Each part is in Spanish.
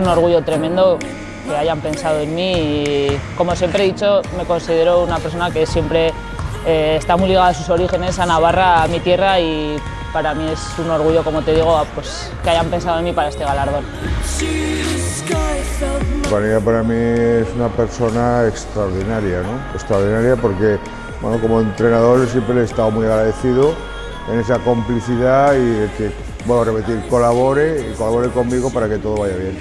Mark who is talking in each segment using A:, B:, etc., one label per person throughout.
A: Un orgullo tremendo que hayan pensado en mí y como siempre he dicho, me considero una persona que siempre eh, está muy ligada a sus orígenes, a Navarra, a mi tierra y para mí es un orgullo, como te digo, pues, que hayan pensado en mí para este galardón.
B: Vanilla para mí es una persona extraordinaria, ¿no? Extraordinaria porque, bueno, como entrenador siempre he estado muy agradecido en esa complicidad y que, bueno, repetir, colabore y colabore conmigo para que todo vaya bien.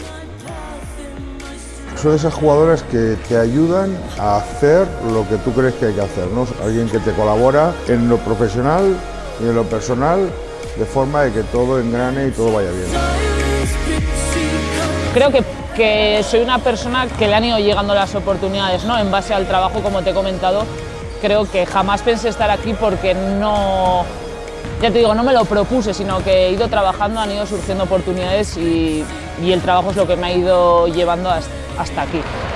B: Son esas jugadoras que te ayudan a hacer lo que tú crees que hay que hacer, ¿no? Alguien que te colabora en lo profesional y en lo personal de forma de que todo engrane y todo vaya bien.
A: Creo que, que soy una persona que le han ido llegando las oportunidades, ¿no? En base al trabajo, como te he comentado, creo que jamás pensé estar aquí porque no, ya te digo, no me lo propuse, sino que he ido trabajando, han ido surgiendo oportunidades y, y el trabajo es lo que me ha ido llevando hasta, hasta aquí.